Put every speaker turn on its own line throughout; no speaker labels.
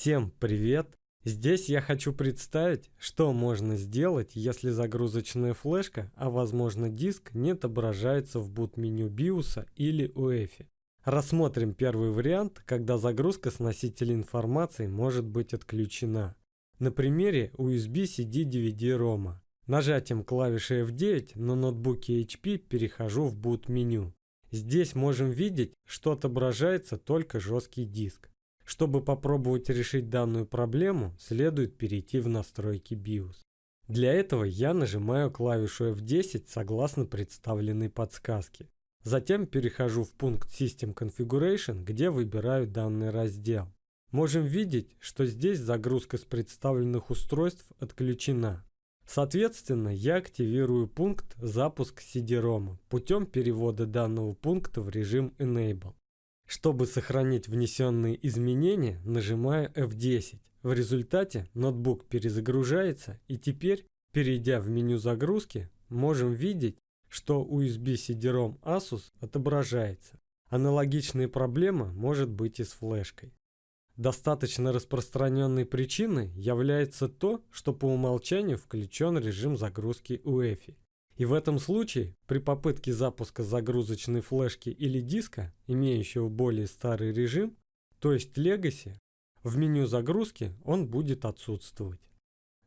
Всем привет! Здесь я хочу представить, что можно сделать, если загрузочная флешка, а возможно диск, не отображается в boot-меню BIOS или UEFI. Рассмотрим первый вариант, когда загрузка с носителя информации может быть отключена. На примере USB CD DVD ROM. Нажатием клавиши F9 на ноутбуке HP перехожу в boot-меню. Здесь можем видеть, что отображается только жесткий диск. Чтобы попробовать решить данную проблему, следует перейти в настройки BIOS. Для этого я нажимаю клавишу F10 согласно представленной подсказке. Затем перехожу в пункт System Configuration, где выбираю данный раздел. Можем видеть, что здесь загрузка с представленных устройств отключена. Соответственно, я активирую пункт «Запуск CD-ROM» путем перевода данного пункта в режим Enable. Чтобы сохранить внесенные изменения, нажимаю F10. В результате ноутбук перезагружается и теперь, перейдя в меню загрузки, можем видеть, что USB CD-ROM Asus отображается. Аналогичная проблема может быть и с флешкой. Достаточно распространенной причиной является то, что по умолчанию включен режим загрузки UEFI. И в этом случае при попытке запуска загрузочной флешки или диска, имеющего более старый режим, то есть Legacy, в меню загрузки он будет отсутствовать.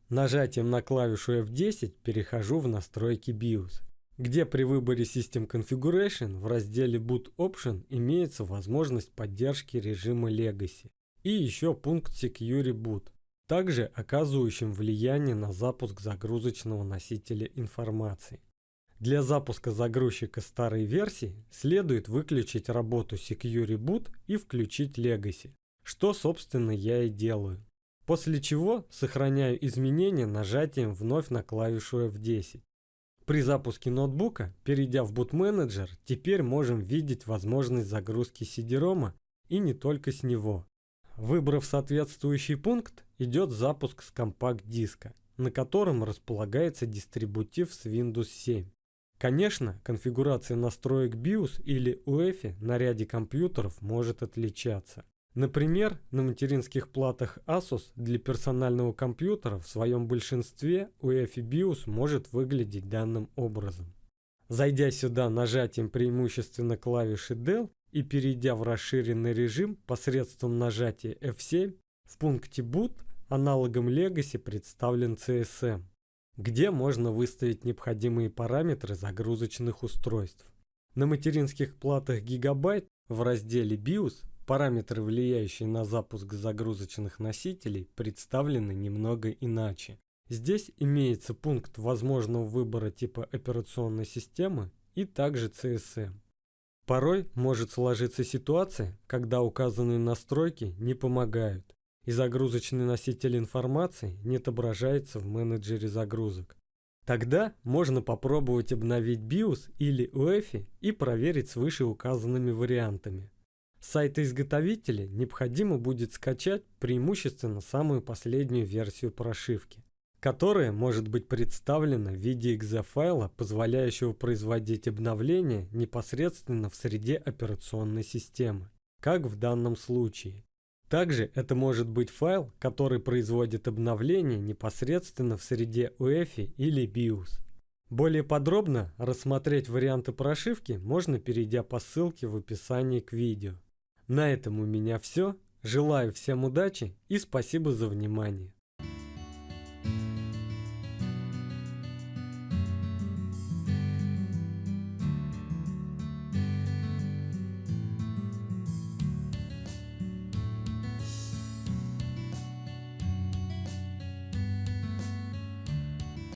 Нажатием на клавишу F10 перехожу в настройки BIOS, где при выборе System Configuration в разделе Boot Option имеется возможность поддержки режима Legacy и еще пункт Secure Boot, также оказывающим влияние на запуск загрузочного носителя информации. Для запуска загрузчика старой версии следует выключить работу Secure Boot и включить Legacy, что собственно я и делаю. После чего сохраняю изменения нажатием вновь на клавишу F10. При запуске ноутбука, перейдя в Boot Manager, теперь можем видеть возможность загрузки CD-ROM и не только с него. Выбрав соответствующий пункт, идет запуск с компакт-диска, на котором располагается дистрибутив с Windows 7. Конечно, конфигурация настроек BIOS или UEFI на ряде компьютеров может отличаться. Например, на материнских платах Asus для персонального компьютера в своем большинстве UEFI BIOS может выглядеть данным образом. Зайдя сюда нажатием преимущественно клавиши Del и перейдя в расширенный режим посредством нажатия F7, в пункте Boot аналогом Legacy представлен CSM, где можно выставить необходимые параметры загрузочных устройств. На материнских платах Gigabyte в разделе BIOS параметры, влияющие на запуск загрузочных носителей, представлены немного иначе. Здесь имеется пункт возможного выбора типа операционной системы и также CSM. Порой может сложиться ситуация, когда указанные настройки не помогают, и загрузочный носитель информации не отображается в менеджере загрузок. Тогда можно попробовать обновить BIOS или UEFI и проверить с вышеуказанными вариантами. С изготовителя необходимо будет скачать преимущественно самую последнюю версию прошивки которое может быть представлено в виде exe-файла, позволяющего производить обновления непосредственно в среде операционной системы, как в данном случае. Также это может быть файл, который производит обновления непосредственно в среде UEFI или BIOS. Более подробно рассмотреть варианты прошивки можно, перейдя по ссылке в описании к видео. На этом у меня все. Желаю всем удачи и спасибо за внимание.